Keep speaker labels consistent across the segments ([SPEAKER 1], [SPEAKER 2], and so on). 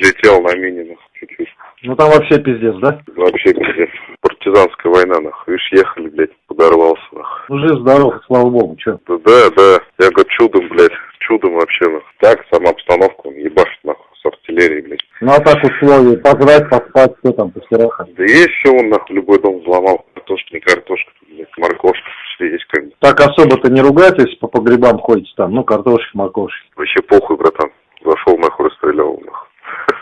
[SPEAKER 1] подлетел на мини, нахуй, чуть-чуть.
[SPEAKER 2] Ну там вообще пиздец, да?
[SPEAKER 1] Вообще пиздец. Партизанская война, нахуй. Видишь, ехали, блядь, подорвался, нахуй.
[SPEAKER 2] Ну жив, здоров, слава богу, чё.
[SPEAKER 1] Да, да, да. Я говорю, чудом, блядь, чудом вообще, нахуй. Так, сама обстановка, он ебашит, нахуй, с артиллерией, блядь.
[SPEAKER 2] Ну а так условия, пожрать, поспать, все там, постираха.
[SPEAKER 1] Да есть все, он, нахуй, любой дом взломал. Картошка, не картошка, блядь, морковка, есть как.
[SPEAKER 2] Так особо-то не ругайтесь, по погребам ходите там, ну картошки, морковки.
[SPEAKER 1] Вообще похуй, братан. Зашел, нахуй, расстрелял.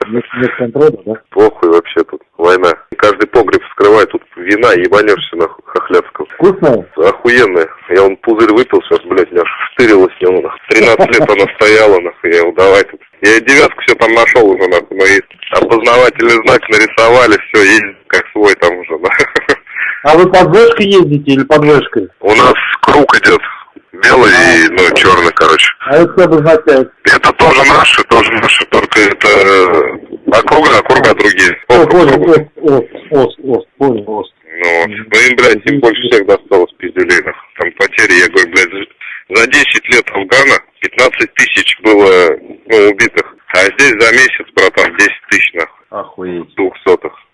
[SPEAKER 2] Нет, нет контроля, да?
[SPEAKER 1] Похуй вообще тут, война. Каждый погреб вскрывает, тут вина, ебанешься, нахуй, хохлядского.
[SPEAKER 2] Вкусная?
[SPEAKER 1] Охуенная. Я он пузырь выпил сейчас, блядь, аж штырило с него, нахуй. 13 лет она стояла, нахуй, я его давай тут. Я и девятку все там нашел уже, нахуй, мои опознавательный знак нарисовали, все, есть как свой там уже, да.
[SPEAKER 2] А вы под ездите или под вешкой?
[SPEAKER 1] У нас круг идет. Белый и, ну, черный, короче.
[SPEAKER 2] А это что обозначает?
[SPEAKER 1] Это тоже наши, тоже наши, только это э, округа, округа другие.
[SPEAKER 2] О, понял, ост, ост, ост, ост, понял, ост.
[SPEAKER 1] Ну, вот. ну им, блядь, им больше всех досталось пиздюлей, нахуй. Там потери, я говорю, блядь, за 10 лет Афгана 15 тысяч было, ну, убитых. А здесь за месяц, братан, 10 тысяч, нахуй,
[SPEAKER 2] Охуеть.
[SPEAKER 1] двухсотых.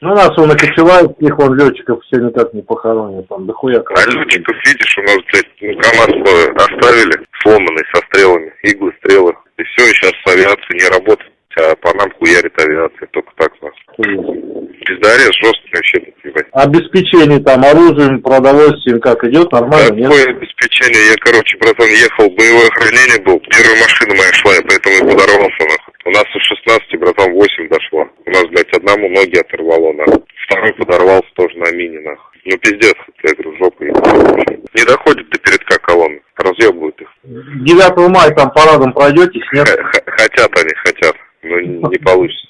[SPEAKER 2] Ну, нас он окочевает, их он летчиков все никак не похоронят, там дохуя как.
[SPEAKER 1] А летчиков, видишь, у нас, блядь, ну, КамАЗ оставили, сломанный, со стрелами, иглы, стрелы. И все, сейчас авиация не работает, а по нам хуярит авиация, только так.
[SPEAKER 2] Охуеть.
[SPEAKER 1] Пиздарез жесткий вообще, ебать.
[SPEAKER 2] Обеспечение там оружием, продовольствием как идет, нормально, нет?
[SPEAKER 1] Какое обеспечение? Я, короче, братан, ехал, боевое охранение был. Первая машина моя шла, я поэтому и подорвался, нахуй. У нас из 16, братан, 8 дошло. У нас, блядь, одному ноги оторвало, нахуй. Второй подорвался мини, нахуй. Ну, пиздец, я говорю, жопа. Не доходит до передка колонны. Разъебывают их.
[SPEAKER 2] 9 мая там парадом пройдетесь, нет?
[SPEAKER 1] Х- Хотят они, хотят. Но не не получится.